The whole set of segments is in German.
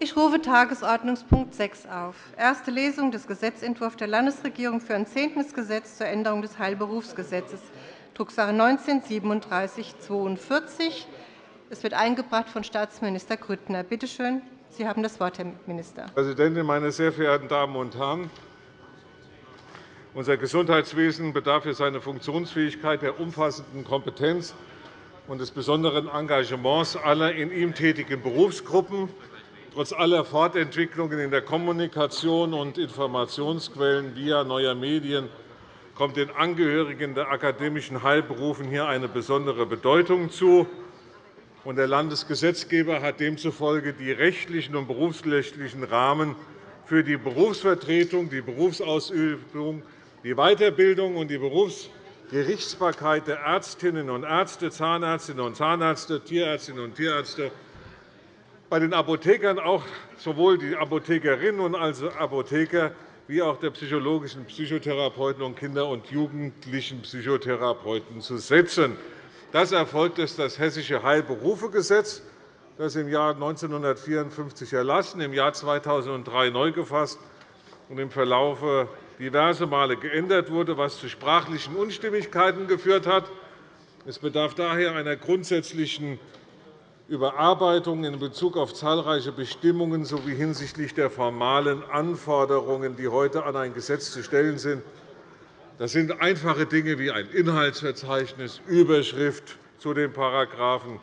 Ich rufe Tagesordnungspunkt 6 auf. Erste Lesung des Gesetzentwurfs der Landesregierung für ein zehntes Gesetz zur Änderung des Heilberufsgesetzes, Drucksache 19-3742. Es wird eingebracht von Staatsminister Grüttner. Bitte schön, Sie haben das Wort, Herr Minister. Frau Präsidentin, meine sehr verehrten Damen und Herren! Unser Gesundheitswesen bedarf für seine Funktionsfähigkeit der umfassenden Kompetenz und des besonderen Engagements aller in ihm tätigen Berufsgruppen. Trotz aller Fortentwicklungen in der Kommunikation und Informationsquellen via neuer Medien kommt den Angehörigen der akademischen Heilberufen hier eine besondere Bedeutung zu. Der Landesgesetzgeber hat demzufolge die rechtlichen und berufsrechtlichen Rahmen für die Berufsvertretung, die Berufsausübung, die Weiterbildung und die Berufsgerichtsbarkeit der Ärztinnen und Ärzte, Zahnärztinnen und Zahnärzte, Tierärztinnen und Tierärzte, bei den Apothekern auch sowohl die Apothekerinnen und also Apotheker wie auch der psychologischen Psychotherapeuten und Kinder- und jugendlichen Psychotherapeuten zu setzen. Das erfolgt durch das Hessische Heilberufegesetz, das im Jahr 1954 erlassen, im Jahr 2003 neu gefasst und im Verlauf diverse Male geändert wurde, was zu sprachlichen Unstimmigkeiten geführt hat. Es bedarf daher einer grundsätzlichen Überarbeitung in Bezug auf zahlreiche Bestimmungen sowie hinsichtlich der formalen Anforderungen, die heute an ein Gesetz zu stellen sind. Das sind einfache Dinge wie ein Inhaltsverzeichnis, Überschrift zu den Paragraphen,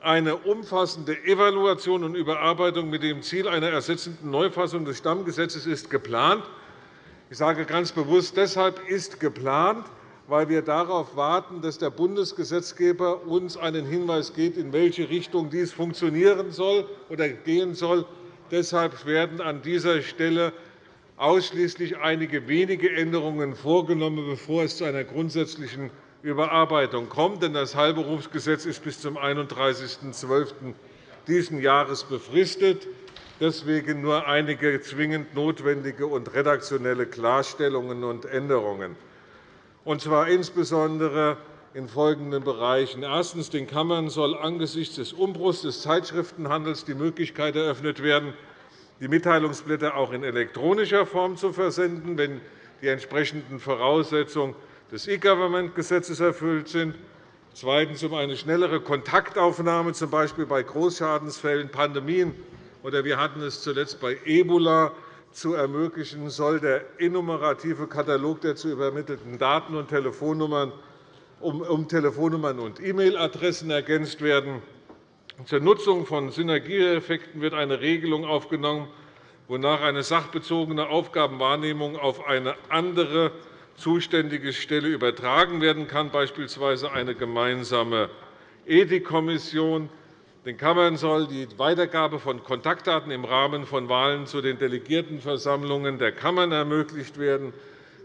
eine umfassende Evaluation und Überarbeitung mit dem Ziel einer ersetzenden Neufassung des Stammgesetzes ist geplant. Ich sage ganz bewusst, deshalb ist geplant, weil wir darauf warten, dass der Bundesgesetzgeber uns einen Hinweis gibt, in welche Richtung dies funktionieren soll oder gehen soll. Deshalb werden an dieser Stelle ausschließlich einige wenige Änderungen vorgenommen, bevor es zu einer grundsätzlichen Überarbeitung kommt. Denn das Heilberufsgesetz ist bis zum 31.12. dieses Jahres befristet. Deswegen nur einige zwingend notwendige und redaktionelle Klarstellungen und Änderungen und zwar insbesondere in folgenden Bereichen. Erstens. Den Kammern soll angesichts des Umbruchs des Zeitschriftenhandels die Möglichkeit eröffnet werden, die Mitteilungsblätter auch in elektronischer Form zu versenden, wenn die entsprechenden Voraussetzungen des E-Government-Gesetzes erfüllt sind. Zweitens. Um eine schnellere Kontaktaufnahme, z. B. bei Großschadensfällen, Pandemien oder wir hatten es zuletzt bei Ebola zu ermöglichen, soll der enumerative Katalog der zu übermittelnden Daten und Telefonnummern um Telefonnummern und E-Mail-Adressen ergänzt werden. Zur Nutzung von Synergieeffekten wird eine Regelung aufgenommen, wonach eine sachbezogene Aufgabenwahrnehmung auf eine andere zuständige Stelle übertragen werden kann, beispielsweise eine gemeinsame Ethikkommission. Den Kammern soll die Weitergabe von Kontaktdaten im Rahmen von Wahlen zu den Delegiertenversammlungen der Kammern ermöglicht werden.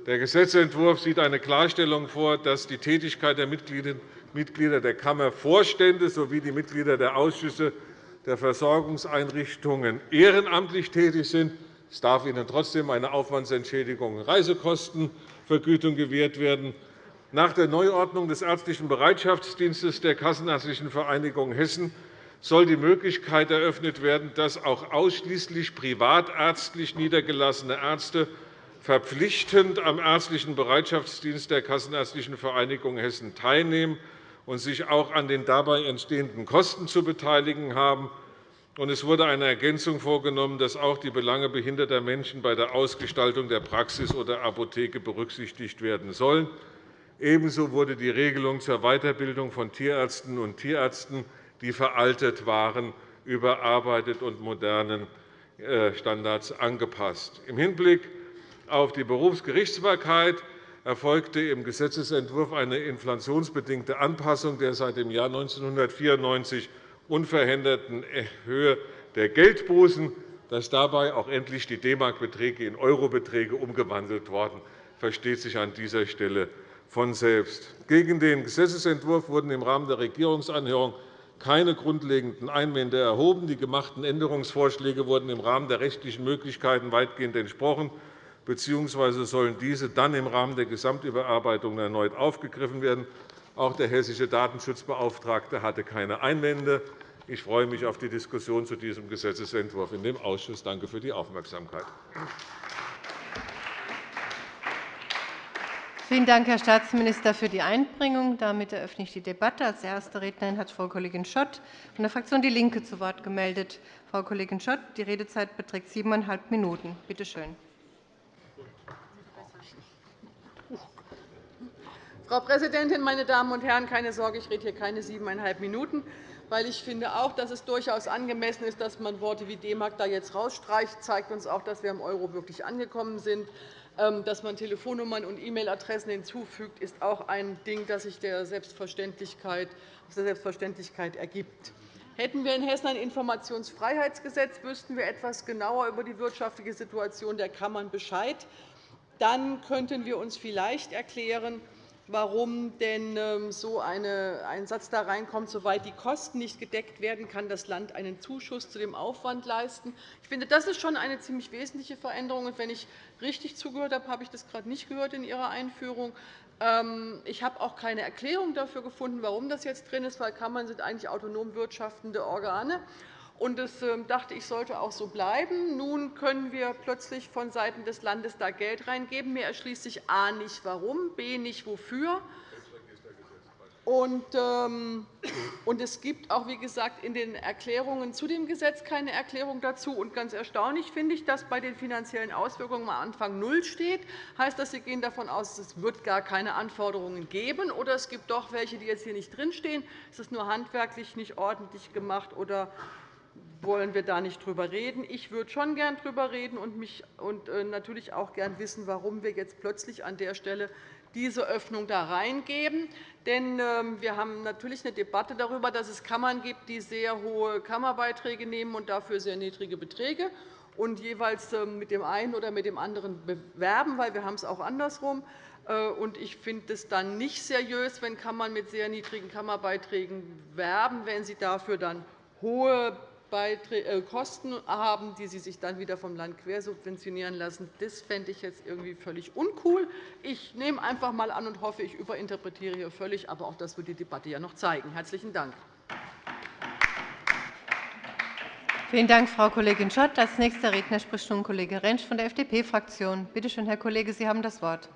Der Gesetzentwurf sieht eine Klarstellung vor, dass die Tätigkeit der Mitglieder der Kammervorstände sowie die Mitglieder der Ausschüsse der Versorgungseinrichtungen ehrenamtlich tätig sind. Es darf ihnen trotzdem eine Aufwandsentschädigung und Reisekostenvergütung gewährt werden. Nach der Neuordnung des ärztlichen Bereitschaftsdienstes der Kassenärztlichen Vereinigung Hessen soll die Möglichkeit eröffnet werden, dass auch ausschließlich privatärztlich niedergelassene Ärzte verpflichtend am ärztlichen Bereitschaftsdienst der Kassenärztlichen Vereinigung Hessen teilnehmen und sich auch an den dabei entstehenden Kosten zu beteiligen haben. Es wurde eine Ergänzung vorgenommen, dass auch die Belange behinderter Menschen bei der Ausgestaltung der Praxis oder Apotheke berücksichtigt werden sollen. Ebenso wurde die Regelung zur Weiterbildung von Tierärztinnen und Tierärzten die veraltet waren, überarbeitet und modernen äh, Standards angepasst. Im Hinblick auf die Berufsgerichtsbarkeit erfolgte im Gesetzentwurf eine inflationsbedingte Anpassung der seit dem Jahr 1994 unveränderten Höhe der Geldbußen. Dass dabei auch endlich die D-Mark-Beträge in Eurobeträge umgewandelt worden, versteht sich an dieser Stelle von selbst. Gegen den Gesetzentwurf wurden im Rahmen der Regierungsanhörung keine grundlegenden Einwände erhoben. Die gemachten Änderungsvorschläge wurden im Rahmen der rechtlichen Möglichkeiten weitgehend entsprochen bzw. sollen diese dann im Rahmen der Gesamtüberarbeitung erneut aufgegriffen werden. Auch der hessische Datenschutzbeauftragte hatte keine Einwände. Ich freue mich auf die Diskussion zu diesem Gesetzentwurf in dem Ausschuss. Danke für die Aufmerksamkeit. Vielen Dank, Herr Staatsminister, für die Einbringung. Damit eröffne ich die Debatte. Als erste Rednerin hat Frau Kollegin Schott von der Fraktion DIE LINKE zu Wort gemeldet. Frau Kollegin Schott, die Redezeit beträgt siebeneinhalb Minuten. Bitte schön. Frau Präsidentin, meine Damen und Herren! Keine Sorge, ich rede hier keine siebeneinhalb Minuten, weil ich finde auch, dass es durchaus angemessen ist, dass man Worte wie D-Mark da jetzt rausstreicht. Das zeigt uns auch, dass wir im Euro wirklich angekommen sind. Ähm, dass man Telefonnummern und E-Mail-Adressen hinzufügt, ist auch ein Ding, das sich der Selbstverständlichkeit, aus der Selbstverständlichkeit ergibt. Hätten wir in Hessen ein Informationsfreiheitsgesetz, wüssten wir etwas genauer über die wirtschaftliche Situation der Kammern Bescheid. Dann könnten wir uns vielleicht erklären, warum denn ähm, so ein Satz da reinkommt, soweit die Kosten nicht gedeckt werden, kann das Land einen Zuschuss zu dem Aufwand leisten. Ich finde, das ist schon eine ziemlich wesentliche Veränderung. Und wenn ich richtig zugehört habe, habe ich das gerade nicht gehört in Ihrer Einführung. Ähm, ich habe auch keine Erklärung dafür gefunden, warum das jetzt drin ist, weil Kammern sind eigentlich autonom wirtschaftende Organe sind. Und das ähm, dachte ich, sollte auch so bleiben. Nun können wir plötzlich vonseiten des Landes da Geld reingeben. Mir erschließt sich a. nicht, warum, b. nicht, wofür. Und, ähm, und es gibt auch, wie gesagt, in den Erklärungen zu dem Gesetz keine Erklärung dazu. Und ganz erstaunlich finde ich, dass bei den finanziellen Auswirkungen am Anfang null steht. Das heißt, dass Sie gehen davon aus, es wird gar keine Anforderungen geben, oder es gibt doch welche, die jetzt hier nicht drinstehen. Es ist nur handwerklich nicht ordentlich gemacht oder wollen wir da nicht drüber reden. Ich würde schon gern darüber reden und, mich, und äh, natürlich auch gern wissen, warum wir jetzt plötzlich an der Stelle diese Öffnung da reingeben. Denn ähm, wir haben natürlich eine Debatte darüber, dass es Kammern gibt, die sehr hohe Kammerbeiträge nehmen und dafür sehr niedrige Beträge und jeweils ähm, mit dem einen oder mit dem anderen bewerben, weil wir haben es auch andersrum. Äh, ich finde es dann nicht seriös, wenn Kammern mit sehr niedrigen Kammerbeiträgen werben, wenn sie dafür dann hohe Kosten haben, die sie sich dann wieder vom Land quersubventionieren lassen. Das fände ich jetzt irgendwie völlig uncool. Ich nehme einfach einmal an und hoffe, ich überinterpretiere hier völlig. Aber auch das wird die Debatte ja noch zeigen. – Herzlichen Dank. Vielen Dank, Frau Kollegin Schott. – Als nächster Redner spricht nun Kollege Rentsch von der FDP-Fraktion. Bitte schön, Herr Kollege, Sie haben das Wort.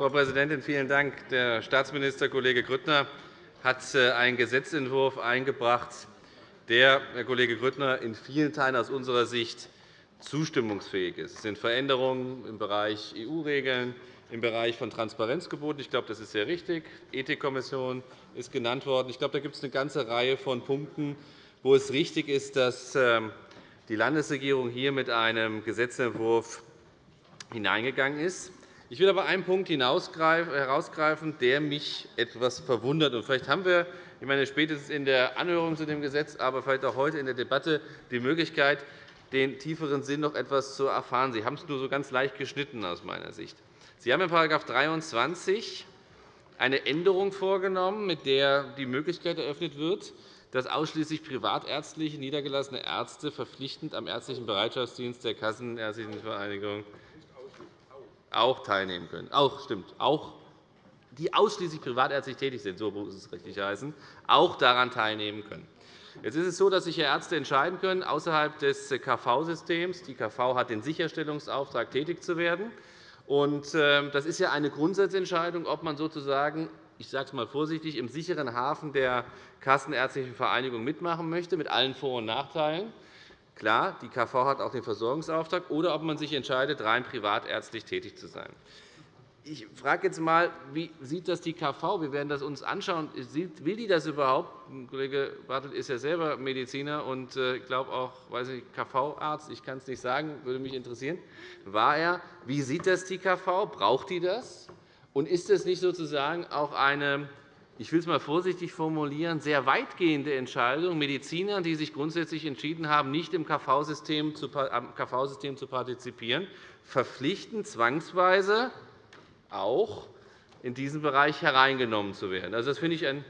Frau Präsidentin, vielen Dank. Der Staatsminister, Kollege Grüttner, hat äh, einen Gesetzentwurf eingebracht, der, Herr Kollege Grüttner, in vielen Teilen aus unserer Sicht zustimmungsfähig ist. Es sind Veränderungen im Bereich EU-Regeln, im Bereich von Transparenzgeboten. Ich glaube, das ist sehr richtig. Die Ethikkommission ist genannt worden. Ich glaube, da gibt es eine ganze Reihe von Punkten, wo es richtig ist, dass ähm, die Landesregierung hier mit einem Gesetzentwurf hineingegangen ist. Ich will aber einen Punkt herausgreifen, der mich etwas verwundert. vielleicht haben wir ich meine, spätestens in der Anhörung zu dem Gesetz, aber vielleicht auch heute in der Debatte die Möglichkeit, den tieferen Sinn noch etwas zu erfahren. Sie haben es nur so ganz leicht geschnitten aus meiner Sicht. Sie haben in § 23 eine Änderung vorgenommen, mit der die Möglichkeit eröffnet wird, dass ausschließlich privatärztlich niedergelassene Ärzte verpflichtend am ärztlichen Bereitschaftsdienst der Kassenärztlichen Vereinigung auch teilnehmen können. Auch stimmt, auch die ausschließlich privatärztlich tätig sind, so muss es richtig heißen, auch daran teilnehmen können. Jetzt ist es so, dass sich Ärzte entscheiden können, außerhalb des KV-Systems. Die KV hat den Sicherstellungsauftrag, tätig zu werden. Ähm, das ist ja eine Grundsatzentscheidung, ob man sozusagen ich sage es einmal vorsichtig, im sicheren Hafen der Kassenärztlichen Vereinigung mitmachen möchte, mit allen Vor- und Nachteilen. Klar, die KV hat auch den Versorgungsauftrag, oder ob man sich entscheidet, rein privatärztlich tätig zu sein. Ich frage jetzt einmal, wie sieht das die KV? Wir werden das uns anschauen. Will die das überhaupt? Kollege Bartelt ist ja selber Mediziner und äh, ich glaube auch KV-Arzt. Ich kann es nicht sagen, würde mich interessieren. War er? Wie sieht das die KV? Braucht die das? Und ist das nicht sozusagen auch eine ich will es einmal vorsichtig formulieren, sehr weitgehende Entscheidung Mediziner, die sich grundsätzlich entschieden haben, nicht im KV-System zu, KV zu partizipieren, verpflichten, zwangsweise auch in diesen Bereich hereingenommen zu werden. Also, das finde ich ein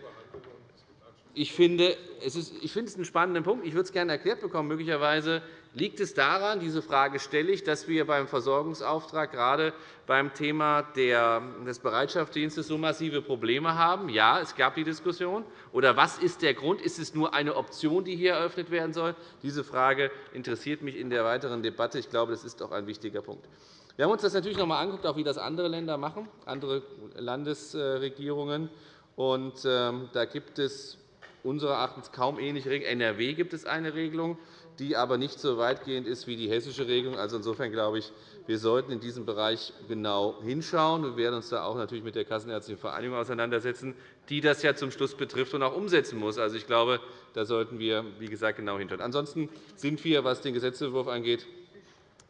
ich finde, es ist, ich finde es einen spannenden Punkt. Ich würde es gerne erklärt bekommen. Möglicherweise Liegt es daran, diese Frage stelle ich, dass wir beim Versorgungsauftrag gerade beim Thema des Bereitschaftsdienstes so massive Probleme haben? Ja, es gab die Diskussion. Oder was ist der Grund? Ist es nur eine Option, die hier eröffnet werden soll? Diese Frage interessiert mich in der weiteren Debatte. Ich glaube, das ist auch ein wichtiger Punkt. Wir haben uns das natürlich noch einmal angeguckt, wie das andere Länder machen, andere Landesregierungen. Und, ähm, da gibt es unseres Erachtens kaum ähnliche Regelungen. NRW gibt es eine Regelung die aber nicht so weitgehend ist wie die hessische Regelung. Also insofern glaube ich, wir sollten in diesem Bereich genau hinschauen. Wir werden uns da auch natürlich mit der Kassenärztlichen Vereinigung auseinandersetzen, die das ja zum Schluss betrifft und auch umsetzen muss. Also ich glaube, da sollten wir, wie gesagt, genau hinschauen. Ansonsten sind wir, was den Gesetzentwurf angeht,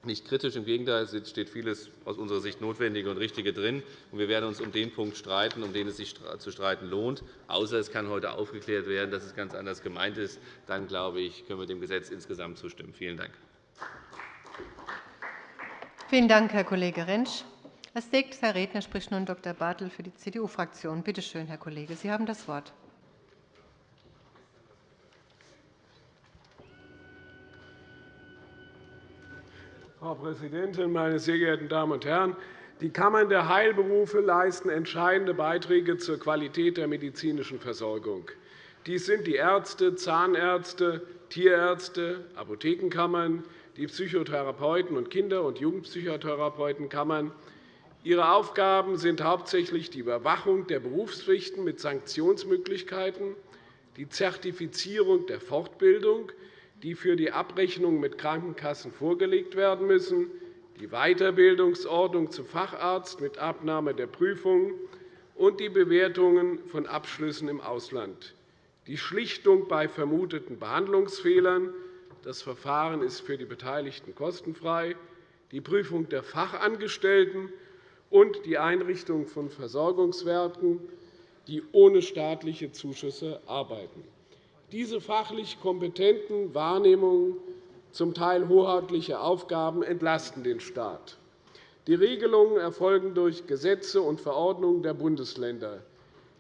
nicht kritisch. Im Gegenteil, es steht vieles aus unserer Sicht Notwendige und Richtige drin. Wir werden uns um den Punkt streiten, um den es sich zu streiten lohnt. Außer es kann heute aufgeklärt werden, dass es ganz anders gemeint ist. Dann, glaube ich, können wir dem Gesetz insgesamt zustimmen. Vielen Dank. Vielen Dank, Herr Kollege Rentsch. Als nächster Redner spricht nun Dr. Bartel für die CDU-Fraktion. Bitte schön, Herr Kollege, Sie haben das Wort. Frau Präsidentin, meine sehr geehrten Damen und Herren! Die Kammern der Heilberufe leisten entscheidende Beiträge zur Qualität der medizinischen Versorgung. Dies sind die Ärzte, Zahnärzte, Tierärzte, Apothekenkammern, die Psychotherapeuten und Kinder- und Jugendpsychotherapeutenkammern. Ihre Aufgaben sind hauptsächlich die Überwachung der Berufspflichten mit Sanktionsmöglichkeiten, die Zertifizierung der Fortbildung, die für die Abrechnung mit Krankenkassen vorgelegt werden müssen, die Weiterbildungsordnung zum Facharzt mit Abnahme der Prüfungen und die Bewertungen von Abschlüssen im Ausland, die Schlichtung bei vermuteten Behandlungsfehlern – das Verfahren ist für die Beteiligten kostenfrei – die Prüfung der Fachangestellten und die Einrichtung von Versorgungswerken, die ohne staatliche Zuschüsse arbeiten. Diese fachlich kompetenten Wahrnehmungen zum Teil hoheitliche Aufgaben entlasten den Staat. Die Regelungen erfolgen durch Gesetze und Verordnungen der Bundesländer.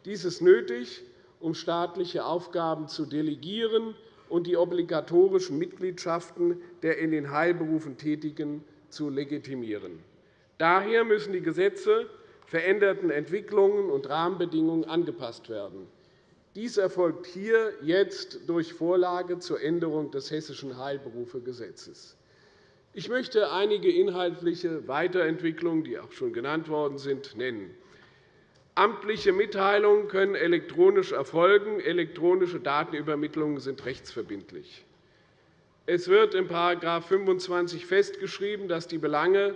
Dies ist nötig, um staatliche Aufgaben zu delegieren und die obligatorischen Mitgliedschaften der in den Heilberufen Tätigen zu legitimieren. Daher müssen die Gesetze veränderten Entwicklungen und Rahmenbedingungen angepasst werden. Dies erfolgt hier jetzt durch Vorlage zur Änderung des Hessischen Heilberufegesetzes. Ich möchte einige inhaltliche Weiterentwicklungen, die auch schon genannt worden sind, nennen. Amtliche Mitteilungen können elektronisch erfolgen. Elektronische Datenübermittlungen sind rechtsverbindlich. Es wird in § 25 festgeschrieben, dass die Belange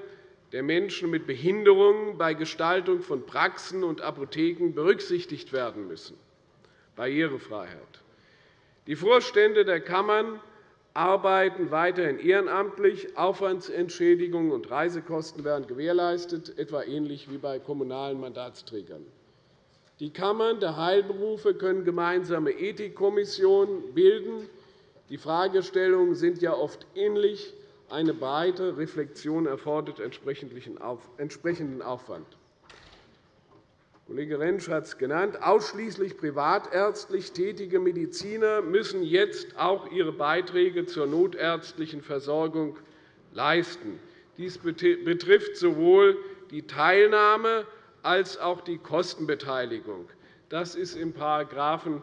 der Menschen mit Behinderungen bei Gestaltung von Praxen und Apotheken berücksichtigt werden müssen. Barrierefreiheit. Die Vorstände der Kammern arbeiten weiterhin ehrenamtlich. Aufwandsentschädigungen und Reisekosten werden gewährleistet, etwa ähnlich wie bei kommunalen Mandatsträgern. Die Kammern der Heilberufe können gemeinsame Ethikkommissionen bilden. Die Fragestellungen sind ja oft ähnlich. Eine breite Reflexion erfordert entsprechenden Aufwand. Kollege Rentsch hat es genannt. Ausschließlich privatärztlich tätige Mediziner müssen jetzt auch ihre Beiträge zur notärztlichen Versorgung leisten. Dies betrifft sowohl die Teilnahme als auch die Kostenbeteiligung. Das ist in §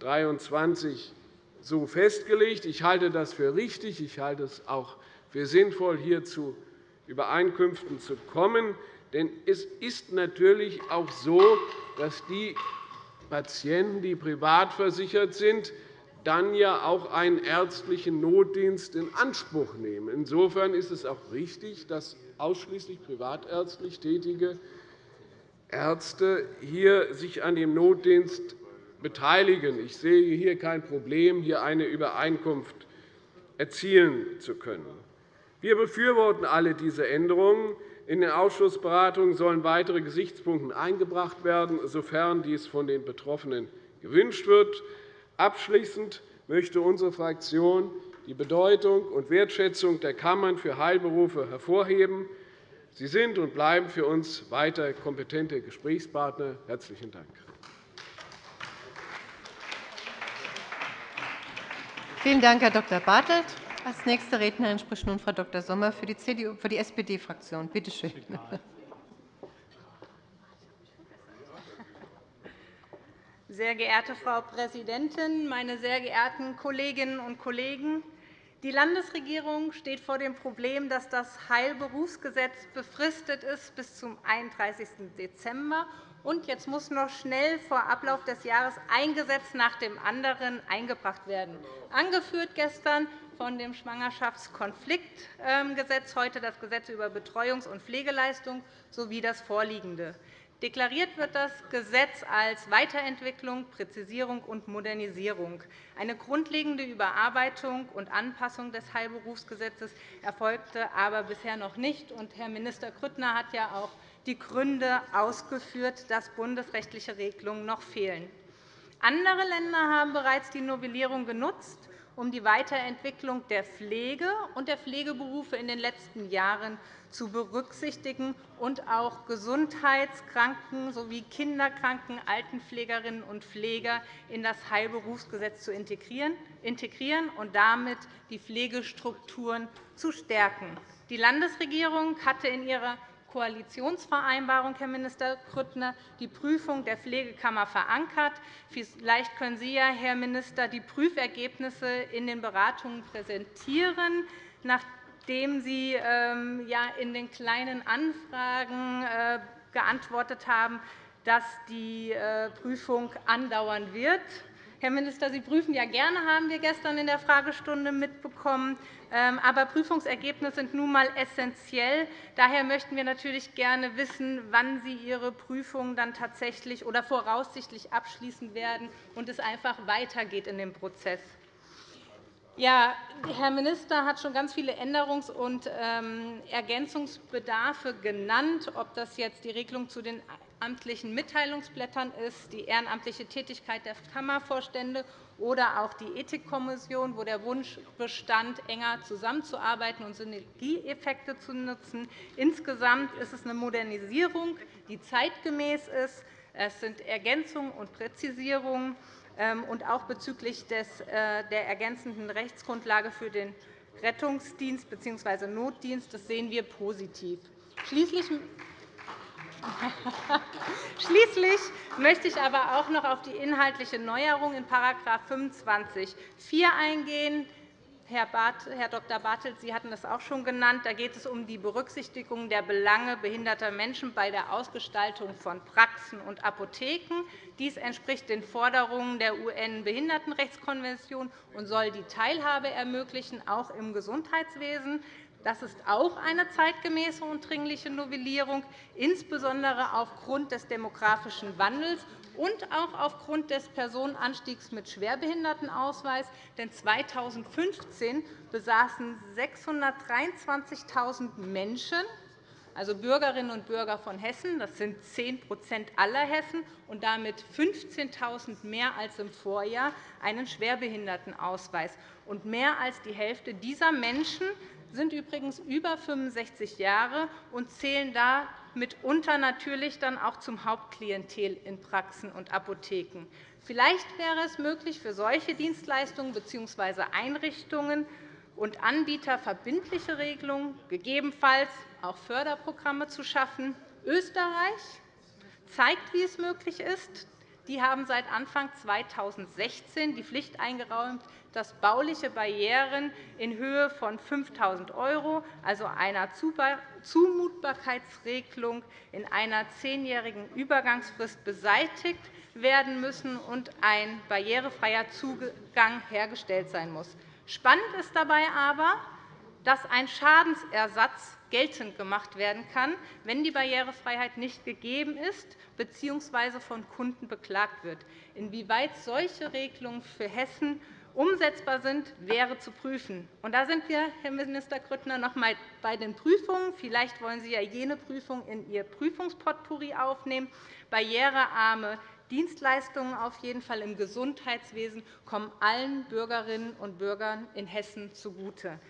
23 so festgelegt. Ich halte das für richtig. Ich halte es auch für sinnvoll, hier zu Übereinkünften zu kommen. Denn es ist natürlich auch so, dass die Patienten, die privat versichert sind, dann ja auch einen ärztlichen Notdienst in Anspruch nehmen. Insofern ist es auch richtig, dass ausschließlich privatärztlich tätige Ärzte hier sich an dem Notdienst beteiligen. Ich sehe hier kein Problem, hier eine Übereinkunft erzielen zu können. Wir befürworten alle diese Änderungen. In den Ausschussberatungen sollen weitere Gesichtspunkte eingebracht werden, sofern dies von den Betroffenen gewünscht wird. Abschließend möchte unsere Fraktion die Bedeutung und Wertschätzung der Kammern für Heilberufe hervorheben. Sie sind und bleiben für uns weiter kompetente Gesprächspartner. – Herzlichen Dank. Vielen Dank, Herr Dr. Bartelt. Als nächste Rednerin spricht nun Frau Dr. Sommer für die, die SPD-Fraktion. Bitte schön. Sehr geehrte Frau Präsidentin, meine sehr geehrten Kolleginnen und Kollegen! Die Landesregierung steht vor dem Problem, dass das Heilberufsgesetz befristet ist bis zum 31. Dezember und jetzt muss noch schnell vor Ablauf des Jahres ein Gesetz nach dem anderen eingebracht werden. Angeführt gestern von dem Schwangerschaftskonfliktgesetz, heute das Gesetz über Betreuungs- und Pflegeleistung sowie das vorliegende. Deklariert wird das Gesetz als Weiterentwicklung, Präzisierung und Modernisierung. Eine grundlegende Überarbeitung und Anpassung des Heilberufsgesetzes erfolgte aber bisher noch nicht. Herr Minister Grüttner hat ja auch die Gründe ausgeführt, dass bundesrechtliche Regelungen noch fehlen. Andere Länder haben bereits die Novellierung genutzt, um die Weiterentwicklung der Pflege und der Pflegeberufe in den letzten Jahren zu berücksichtigen und auch Gesundheitskranken sowie Kinderkranken, Altenpflegerinnen und Pfleger in das Heilberufsgesetz zu integrieren und damit die Pflegestrukturen zu stärken. Die Landesregierung hatte in ihrer Koalitionsvereinbarung, Herr Minister Grüttner, die Prüfung der Pflegekammer verankert. Vielleicht können Sie, ja, Herr Minister, die Prüfergebnisse in den Beratungen präsentieren, nachdem Sie ähm, in den Kleinen Anfragen äh, geantwortet haben, dass die äh, Prüfung andauern wird. Herr Minister, Sie prüfen ja gerne, haben wir gestern in der Fragestunde mitbekommen. Ähm, aber Prüfungsergebnisse sind nun einmal essentiell. Daher möchten wir natürlich gerne wissen, wann Sie Ihre Prüfungen dann tatsächlich oder voraussichtlich abschließen werden und es einfach weitergeht in dem Prozess. Ja, Herr Minister hat schon ganz viele Änderungs- und ähm, Ergänzungsbedarfe genannt, ob das jetzt die Regelung zu den amtlichen Mitteilungsblättern ist, die ehrenamtliche Tätigkeit der Kammervorstände oder auch die Ethikkommission, wo der Wunsch bestand, enger zusammenzuarbeiten und Synergieeffekte zu nutzen. Insgesamt ist es eine Modernisierung, die zeitgemäß ist. Es sind Ergänzungen und Präzisierungen. Ähm, und auch bezüglich äh, der ergänzenden Rechtsgrundlage für den Rettungsdienst bzw. Notdienst. Das sehen wir positiv. Schließlich Schließlich möchte ich aber auch noch auf die inhaltliche Neuerung in § 25 4 eingehen. Herr Dr. Bartelt, Sie hatten das auch schon genannt. Da geht es um die Berücksichtigung der Belange behinderter Menschen bei der Ausgestaltung von Praxen und Apotheken. Dies entspricht den Forderungen der UN-Behindertenrechtskonvention und soll die Teilhabe ermöglichen, auch im Gesundheitswesen. Das ist auch eine zeitgemäße und dringliche Novellierung, insbesondere aufgrund des demografischen Wandels und auch aufgrund des Personenanstiegs mit Schwerbehindertenausweis. Denn 2015 besaßen 623.000 Menschen, also Bürgerinnen und Bürger von Hessen, das sind 10% aller Hessen und damit 15.000 mehr als im Vorjahr, einen Schwerbehindertenausweis. Und mehr als die Hälfte dieser Menschen sind übrigens über 65 Jahre und zählen da mitunter natürlich dann auch zum Hauptklientel in Praxen und Apotheken. Vielleicht wäre es möglich, für solche Dienstleistungen bzw. Einrichtungen und Anbieter verbindliche Regelungen, gegebenenfalls auch Förderprogramme zu schaffen. Österreich zeigt, wie es möglich ist. Die haben seit Anfang 2016 die Pflicht eingeräumt, dass bauliche Barrieren in Höhe von 5.000 €, also einer Zumutbarkeitsregelung in einer zehnjährigen Übergangsfrist beseitigt werden müssen und ein barrierefreier Zugang hergestellt sein muss. Spannend ist dabei aber, dass ein Schadensersatz geltend gemacht werden kann, wenn die Barrierefreiheit nicht gegeben ist bzw. von Kunden beklagt wird. Inwieweit solche Regelungen für Hessen umsetzbar sind, wäre zu prüfen. Und da sind wir, Herr Minister Grüttner, noch einmal bei den Prüfungen. Vielleicht wollen Sie ja jene Prüfung in Ihr Prüfungspotpourri aufnehmen. Barrierearme Dienstleistungen auf jeden Fall im Gesundheitswesen kommen allen Bürgerinnen und Bürgern in Hessen zugute.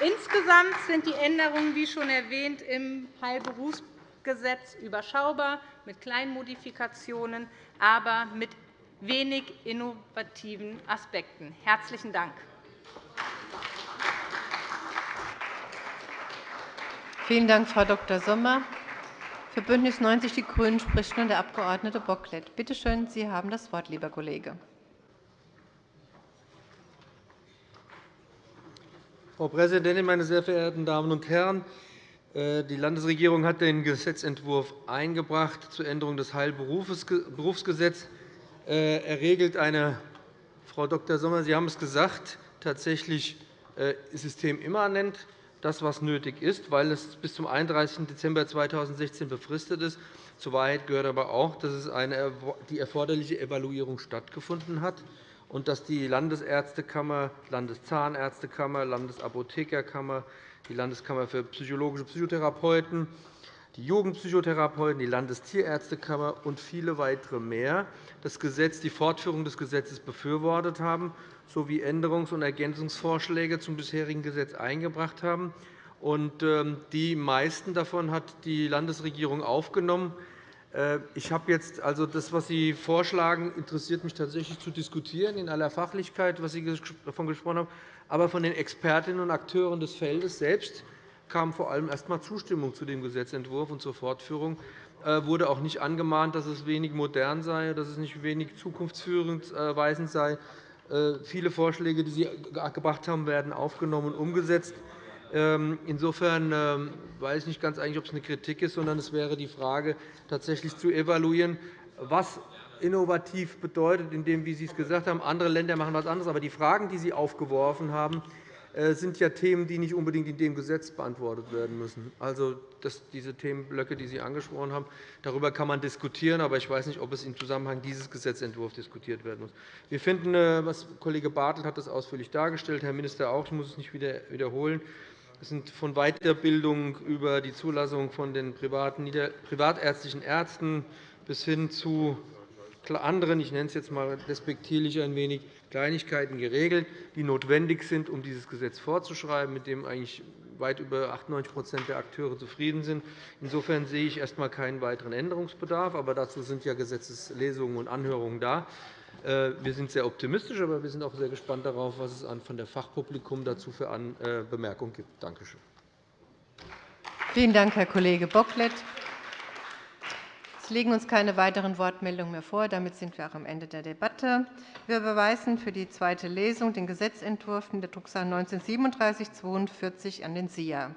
Insgesamt sind die Änderungen, wie schon erwähnt, im Heilberufsgesetz überschaubar, mit kleinen Modifikationen, aber mit wenig innovativen Aspekten. – Herzlichen Dank. Vielen Dank, Frau Dr. Sommer. Für BÜNDNIS 90 die GRÜNEN spricht nun der Abg. Bocklet. Bitte schön, Sie haben das Wort, lieber Kollege. Frau Präsidentin, meine sehr verehrten Damen und Herren! Äh, die Landesregierung hat den Gesetzentwurf eingebracht zur Änderung des Heilberufsgesetzes. Äh, er regelt eine, Frau Dr. Sommer, Sie haben es gesagt, tatsächlich äh, systemimmanent das, was nötig ist, weil es bis zum 31. Dezember 2016 befristet ist. Zur Wahrheit gehört aber auch, dass die erforderliche Evaluierung stattgefunden hat und dass die Landesärztekammer, Landeszahnärztekammer, Landesapothekerkammer, die Landeskammer für psychologische Psychotherapeuten, die Jugendpsychotherapeuten, die Landestierärztekammer und viele weitere mehr das Gesetz, die Fortführung des Gesetzes befürwortet haben sowie Änderungs- und Ergänzungsvorschläge zum bisherigen Gesetz eingebracht haben. Ähm, die meisten davon hat die Landesregierung aufgenommen. Äh, ich habe jetzt also das, was Sie vorschlagen, interessiert mich tatsächlich zu diskutieren in aller Fachlichkeit, was Sie davon gesprochen haben. Aber von den Expertinnen und Akteuren des Feldes selbst kam vor allem erst einmal Zustimmung zu dem Gesetzentwurf und zur Fortführung. Es äh, wurde auch nicht angemahnt, dass es wenig modern sei, dass es nicht wenig zukunftsweisend sei. Äh, viele Vorschläge, die Sie gebracht haben, werden aufgenommen und umgesetzt. Ähm, insofern ähm, weiß ich nicht ganz eigentlich, ob es eine Kritik ist, sondern es wäre die Frage, tatsächlich zu evaluieren, was innovativ bedeutet, in dem, wie Sie es gesagt haben, andere Länder machen etwas anderes. Aber die Fragen, die Sie aufgeworfen haben, äh, sind ja Themen, die nicht unbedingt in dem Gesetz beantwortet werden müssen. Also diese Themenblöcke, die Sie angesprochen haben, darüber kann man diskutieren, aber ich weiß nicht, ob es im Zusammenhang dieses Gesetzentwurfs diskutiert werden muss. Wir finden, äh, was Kollege Bartelt hat das ausführlich dargestellt, Herr Minister auch, ich muss es nicht wiederholen. Es sind von Weiterbildung über die Zulassung von den privatärztlichen Ärzten bis hin zu anderen, ich nenne es jetzt einmal despektierlich ein wenig, Kleinigkeiten geregelt, die notwendig sind, um dieses Gesetz vorzuschreiben, mit dem eigentlich weit über 98% der Akteure zufrieden sind. Insofern sehe ich erst einmal keinen weiteren Änderungsbedarf. Aber dazu sind ja Gesetzeslesungen und Anhörungen da. Äh, wir sind sehr optimistisch, aber wir sind auch sehr gespannt darauf, was es von der Fachpublikum dazu für äh, Bemerkungen gibt. Danke schön. Vielen Dank, Herr Kollege Bocklet. Es liegen uns keine weiteren Wortmeldungen mehr vor. Damit sind wir auch am Ende der Debatte. Wir überweisen für die zweite Lesung den Gesetzentwurf in der Drucksache 19 /3742 an den SIA.